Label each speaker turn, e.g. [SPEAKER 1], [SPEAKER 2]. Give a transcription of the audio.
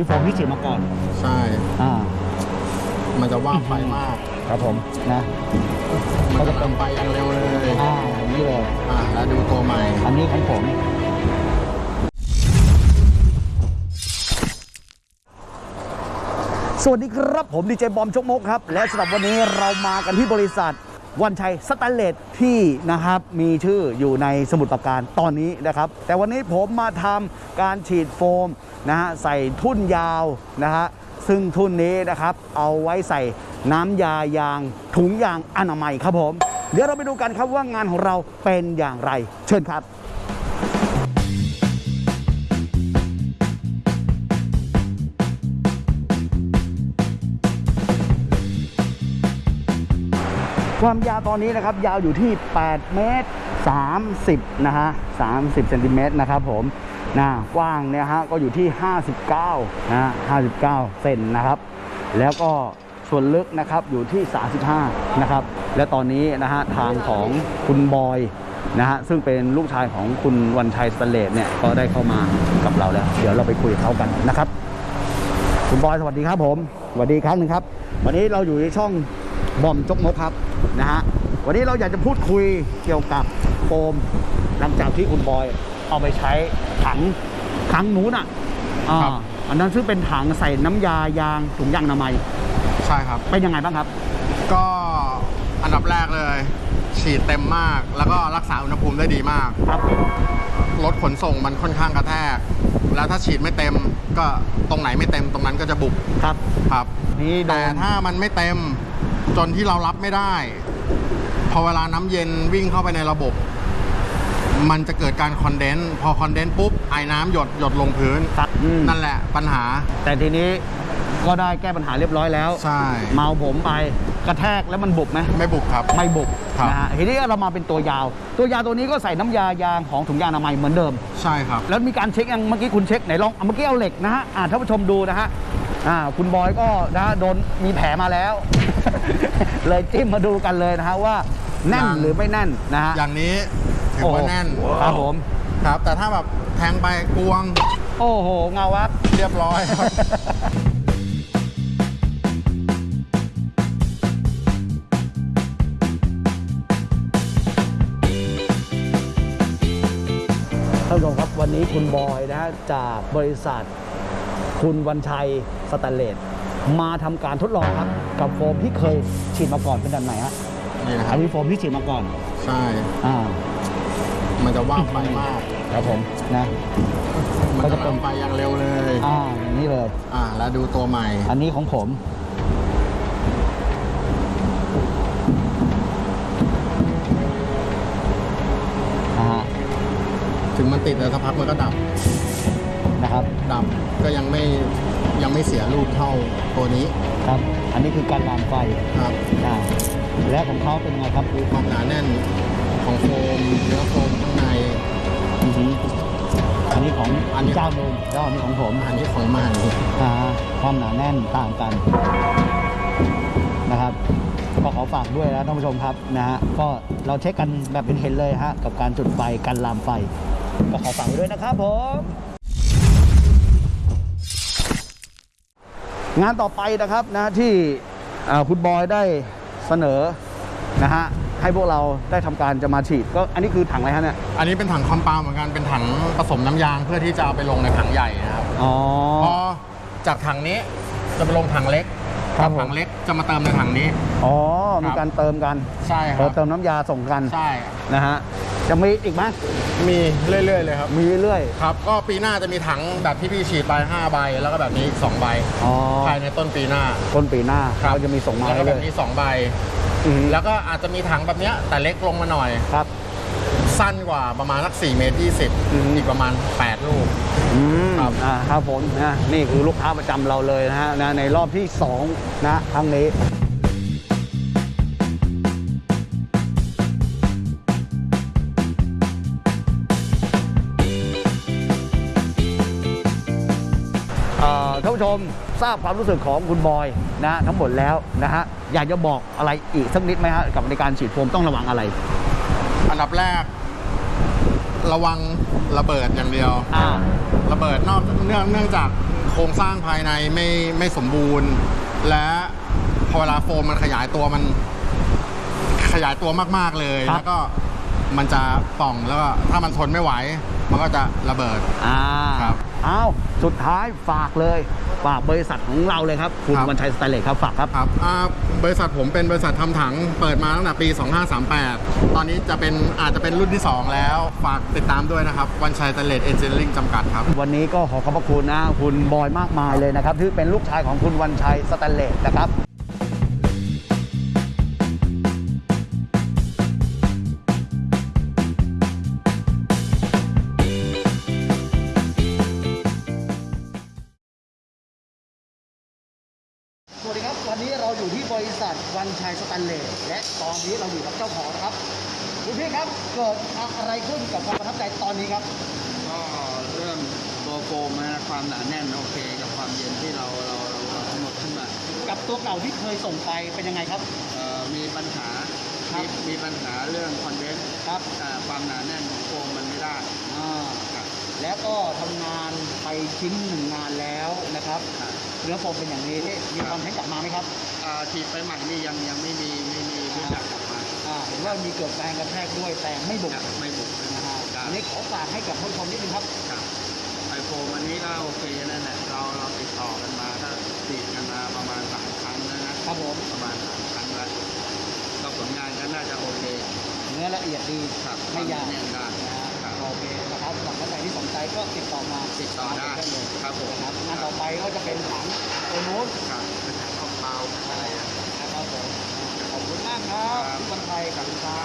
[SPEAKER 1] มีโฟมที่ฉีดมาก่อน
[SPEAKER 2] ใช่
[SPEAKER 1] อ่า
[SPEAKER 2] มันจะว่างไฟมาก
[SPEAKER 1] ครับผม นะ
[SPEAKER 2] มันจะเติมไฟอย่างเร็วเลย
[SPEAKER 1] อ่านี่เลย
[SPEAKER 2] อ่า แล้วดูตัวใหม่
[SPEAKER 1] อันนี้ของผมสวัสดีครับผมดีเจบอมชกมกครับ และสำหรับวันนี้เรามากันที่บริษัท วันชัยสแตนเลสที่นะครับมีชื่ออยู่ในสมุดประการตอนนี้นะครับ แต่วันนี้ผมมาทำการฉีดโฟมนะฮะใส่ทุ่นยาวนะฮะซึ่งทุ่นนี้นะครับเอาไว้ใส่น้ำยายางถุงยางอนามัยครับผม เดี๋ยวเราไปดูกันครับว่างานของเราเป็นอย่างไร เชิญครับ ความยาวตอนนี้นะครับยาวอยู่ที่ 8 เมตร 30 นะฮะ 30เซนติเมตรนะครับผมนะกว้างเนี่ยฮะก็อยู่ที่ 59นะฮะ59 เซนนะครับ แล้วก็ส่วนลึกนะครับอยู่ที่ 35 นะครับ และตอนนี้นะฮะทางของคุณบอยนะฮะซึ่งเป็นลูกชายของคุณวันชัยสเลสเนี่ยก็ได้เข้ามากับเราแล้ว เดี๋ยวเราไปคุยกับเขากันนะครับ คุณบอยสวัสดีครับผมสวัสดีครั้งหนึ่งครับ วันนี้เราอยู่ในช่อง บอมจกมกครับนะฮะวันนี้เราอยากจะพูดคุยเกี่ยวกับโฟม หลังจากที่คุณบอยเอาไปใช้ถังถังนู้นอะอ่า
[SPEAKER 2] ครับ
[SPEAKER 1] อันนั้นซึ่งเป็นถังใส่น้ำยายางถุงยางอนามัย
[SPEAKER 2] ใช่ครับ
[SPEAKER 1] เป็นยังไงบ้างครับ
[SPEAKER 2] ก็อันดับแรกเลย ฉีดเต็มมาก แล้วก็รักษาอุณหภูมิได้ดีมาก
[SPEAKER 1] ครับ
[SPEAKER 2] รถขนส่งมันค่อนข้างกระแทก แล้วถ้าฉีดไม่เต็มก็ตรงไหนไม่เต็มตรงนั้นก็จะบุบ
[SPEAKER 1] ครับ
[SPEAKER 2] ครับ
[SPEAKER 1] นี่โด
[SPEAKER 2] แต่
[SPEAKER 1] น
[SPEAKER 2] ถ้ามันไม่เต็ม จนที่เรารับไม่ได้ พอเวลาน้ำเย็นวิ่งเข้าไปในระบบ มันจะเกิดการคอนเดนซ์พอคอนเดนซ์ปุ๊บไอ้น้ำหยดหยดลงพื้น
[SPEAKER 1] ครับอืม
[SPEAKER 2] นั่นแหละปัญหา
[SPEAKER 1] แต่ทีนี้ก็ได้แก้ปัญหาเรียบร้อยแล้ว
[SPEAKER 2] ใช่
[SPEAKER 1] เมาผมไปกระแทกแล้วมันบุบไหม
[SPEAKER 2] ไม่บุกครับ
[SPEAKER 1] ไม่บุก
[SPEAKER 2] ครับ
[SPEAKER 1] นะฮะทีนี้เรามาเป็นตัวยาว ตัวยาวตัวนี้ก็ใส่น้ำยายางของถุงยางอนามัยเหมือนเดิม
[SPEAKER 2] ใช่ครับ
[SPEAKER 1] แล้วมีการเช็คยังเมื่อกี้คุณเช็คไหนลองเอาเมื่อกี้เอาเหล็กนะฮะอ่าท่านผู้ชมดูนะฮะ อ่าคุณบอยก็นะฮะโดนมีแผลมาแล้ว เลยจิ้มมาดูกันเลยนะฮะว่าแน่น
[SPEAKER 2] ยัง
[SPEAKER 1] หรือไม่แน่นนะฮะ
[SPEAKER 2] อย่างนี้ถือว่าแน่น
[SPEAKER 1] ครับผม
[SPEAKER 2] ครับ แต่ถ้าแบบแทงไปกวง
[SPEAKER 1] โอ้โห เงาวับ
[SPEAKER 2] เรียบร้อยครับ
[SPEAKER 1] ท่านผู้ชมครับวันนี้คุณบอยนะฮะจากบริษัท คุณวันชัยสแตนเลสมาทำการทดลองครับ กับโฟมที่เคยฉีดมาก่อนเป็นแบบไหนฮะ
[SPEAKER 2] นี่นะค
[SPEAKER 1] อั
[SPEAKER 2] รั
[SPEAKER 1] น
[SPEAKER 2] บ
[SPEAKER 1] นี้โฟมที่ฉีดมาก่อน
[SPEAKER 2] ใช่
[SPEAKER 1] อ่า
[SPEAKER 2] มันจะว่างไฟมาก
[SPEAKER 1] ครับผมนะ
[SPEAKER 2] มันจะเติมไฟอย่างเร็วเลย
[SPEAKER 1] อ่าอย่างนี้เลย
[SPEAKER 2] อ่า แล้วดูตัวใหม่
[SPEAKER 1] อันนี้ของผมนะฮะ
[SPEAKER 2] ถึงมันติดแต่สักพักมันก็ดับ
[SPEAKER 1] นะครับ
[SPEAKER 2] ดับก็ยังไม่ยังไม่เสียรูปเท่าตัวนี้
[SPEAKER 1] ครับ อันนี้คือการลามไฟ
[SPEAKER 2] ครับ
[SPEAKER 1] อ่าและของเขาเป็นไงครับ
[SPEAKER 2] ดูความหนาแน่นของโฟมเนื้อโฟมข้างใน
[SPEAKER 1] อือหืออันนี้ของ
[SPEAKER 2] อันนี้
[SPEAKER 1] เจ้าหนึ่งแล้วอันนี้ของผม
[SPEAKER 2] อันนี้ของใหม่
[SPEAKER 1] อ่าความหนาแน่นต่างกันนะครับก็ขอฝากด้วยนะท่านผู้ชมครับนะฮะก็เราเช็คกันแบบเป็นเห็นเลยฮะกับการจุดไฟการลามไฟ ก็ขอฝากไว้ด้วยนะครับผม งานต่อไปนะครับนะที่อ่าคุณบอยได้เสนอนะฮะให้พวกเราได้ทำการจะมาฉีดก็อันนี้คือถังอะไรฮะเนี่ย
[SPEAKER 2] อันนี้เป็นถังคอมเปาเหมือนกันเป็นถังผสมน้ำยางเพื่อที่จะเอาไปลงในถังใหญ่นะครับ
[SPEAKER 1] อ๋อ
[SPEAKER 2] พอจากถังนี้จะไปลงถังเล็ก
[SPEAKER 1] ครับผม
[SPEAKER 2] ถังเล็กจะมาเติมในถังนี้
[SPEAKER 1] อ๋อ มี
[SPEAKER 2] ครับ
[SPEAKER 1] การเติมกัน
[SPEAKER 2] ใช่ค
[SPEAKER 1] เติ
[SPEAKER 2] รั
[SPEAKER 1] ม
[SPEAKER 2] บ
[SPEAKER 1] เติมน้ำยาส่งกัน
[SPEAKER 2] ใช่
[SPEAKER 1] นะฮะ จะมีอีกไหม
[SPEAKER 2] มีเรื่อยๆเลยครับ
[SPEAKER 1] มีเรื่อย
[SPEAKER 2] ครับ ก็ปีหน้าจะมีถังแบบที่พี่ฉีดไป5ใบ แล้วก็แบบนี้อีก2ใบ
[SPEAKER 1] อ๋อ
[SPEAKER 2] ภายในต้นปีหน้า
[SPEAKER 1] ต้นปีหน้า
[SPEAKER 2] ครับ
[SPEAKER 1] เราจะมีส่งมา
[SPEAKER 2] แล้วก็
[SPEAKER 1] ให้
[SPEAKER 2] แบ
[SPEAKER 1] เล
[SPEAKER 2] บ
[SPEAKER 1] ย
[SPEAKER 2] นี้2ใบ
[SPEAKER 1] อืม
[SPEAKER 2] แล้วก็อาจจะมีถังแบบเนี้ยแต่เล็กลงมาหน่อย
[SPEAKER 1] ครับ
[SPEAKER 2] สั้นกว่าประมาณสัก4เมตร
[SPEAKER 1] อืม
[SPEAKER 2] 20อีกประมาณ 8 ลูก
[SPEAKER 1] อืม
[SPEAKER 2] ครับ
[SPEAKER 1] อ่าครับผมนะนี่คือลูกค้าประจำเราเลยนะฮะนะในรอบที่2นะครั้งนี้ ท่านผู้ชมทราบความรู้สึกของคุณบอยนะฮะทั้งหมดแล้วนะฮะอยากจะบอกอะไรอีกสักนิดไหมฮะกับในการฉีดโฟมต้องระวังอะไร
[SPEAKER 2] อันดับแรก ระวังระเบิดอย่างเดียว
[SPEAKER 1] อ่า
[SPEAKER 2] ระเบิดนอกเนื่องเนื่องจากโครงสร้างภายในไม่ไม่สมบูรณ์ และพอเวลาโฟมมันขยายตัวมันขยายตัวมาก ๆ เลย
[SPEAKER 1] ครับ
[SPEAKER 2] แล้วก็ มันจะป่องแล้วก็ถ้ามันทนไม่ไหว มันก็จะระเบิด
[SPEAKER 1] อ่า
[SPEAKER 2] ครับ
[SPEAKER 1] อ้าวสุดท้ายฝากเลยฝากบริษัทของเราเลยครับ คุณ
[SPEAKER 2] ครับ
[SPEAKER 1] วันชัยสแตนเลสครับฝากครับ
[SPEAKER 2] ครับอ่าบริษัทผมเป็นบริษัททำถังเปิดมาตั้งแต่ปี 2538 ตอนนี้จะเป็นอาจจะเป็นรุ่นที่ 2 แล้ว ฝากติดตามด้วยนะครับ วันชัยสแตนเลสเอนจิเนียริงจำกัดครับ
[SPEAKER 1] วันนี้ก็ขอขอบพระคุณนะ คุณบอยมากมายเลยนะครับที่เป็นลูกชายของคุณวันชัยสแตนเลสนะครับ บริษัทวันชัยสแตนเลสและตอนนี้เราอยู่กับเจ้าของนะครับคุณพี่ครับเกิดอะไรขึ้นกับความประทับใจตอนนี้ครับ
[SPEAKER 3] ก็เรื่องตัวโฟมนะความหนาแน่นโอเค กับความเย็นที่เราเราเราเรากำหนดขึ้นมา
[SPEAKER 1] กับตัวเก่าที่เคยส่งไปเป็นยังไงครับ
[SPEAKER 3] เอ่อมีปัญหา
[SPEAKER 1] ครับ
[SPEAKER 3] มีมีปัญหาเรื่อง condense
[SPEAKER 1] ครับ
[SPEAKER 3] แต่ความหนาแน่นของโฟมมันไม่ได้
[SPEAKER 1] อ่า
[SPEAKER 3] ครับ
[SPEAKER 1] แล้วก็ทำงานไปชิ้นหนึ่งงานแล้วนะครับ
[SPEAKER 3] ครับ
[SPEAKER 1] เนื้อโฟมเป็นอย่างนี้มีความแข็งกลับมาไหมครับ
[SPEAKER 3] อ่าฉีดไปใหม่นี่ยังยังไม่มีไม่มีไม่อยากกลับมา
[SPEAKER 1] อ่าเห็นว่ามีเกิดแรงกระแทกด้วยแต่ไม่บุก
[SPEAKER 3] ครับไม่บุก
[SPEAKER 1] นะฮะ
[SPEAKER 3] ครั
[SPEAKER 1] อั
[SPEAKER 3] บ
[SPEAKER 1] นนี้ขอฝากให้กับผู้ชมนิดนึงครับ
[SPEAKER 3] ครับไอโฟมอันนี้ก็โอเคนั่นแหละเราเราติดต่อกันมาก็ฉีดกันมาประมาณสามครั้งแล้วนะครับ
[SPEAKER 1] ผม
[SPEAKER 3] ประมาณสามครั้งแล้วก็ผลงานก็น่าจะโอเค
[SPEAKER 1] เนื้อละเอียดดี
[SPEAKER 3] ครับ
[SPEAKER 1] ไม่ยาก ก็ติดต่อมา
[SPEAKER 3] ติดต่อได้
[SPEAKER 1] เลย
[SPEAKER 3] ครับผม
[SPEAKER 1] นะครับงานต่อไปก็จะเป็นถังตัวนู้น
[SPEAKER 3] ครับเป็นถังของเปล่าอะไรอย่างเงี้ย
[SPEAKER 1] นะครับผมขอบคุณมากครับ
[SPEAKER 3] ครับ
[SPEAKER 1] พี่บรรไทยกับคุณครั